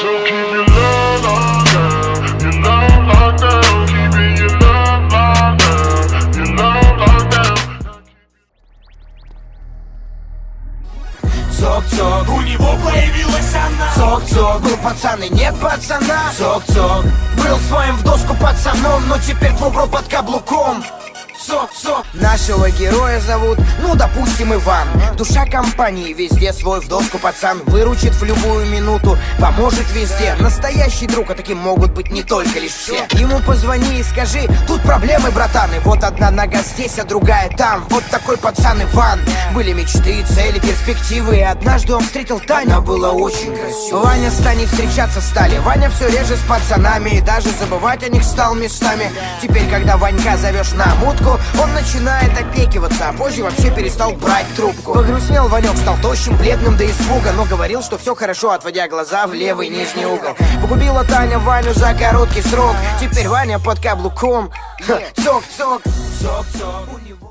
Цок-цок, У него появилась она. Цок-цок Был пацан и нет пацана. Цок-цок Был своим в доску пацаном Но теперь твой бро под каблуком Цок-цок Нашего героя зовут, ну, допустим, Иван. Душа компании, везде свой в доску пацан. Выручит в любую минуту, поможет везде. Настоящий друг, а таким могут быть не только лишь все. Ему позвони и скажи, тут проблемы, братан И вот одна нога здесь, а другая там Вот такой пацан Иван. Были мечты, цели, перспективы. И однажды он встретил Таню, она была очень красивой. Ваня с Таней встречаться стали. Ваня все реже с пацанами. И даже забывать о них стал местами. Теперь, когда Ванька зовешь на мутку Он начинает опекиваться А позже вообще перестал брать трубку. Погрустнел Ванек, стал тощим, бледным до испуга Но говорил, что все хорошо, отводя глаза в левый нижний угол. Погубила Таня Ваню за короткий срок. Теперь Ваня под каблуком. Цок-цок Цок-цок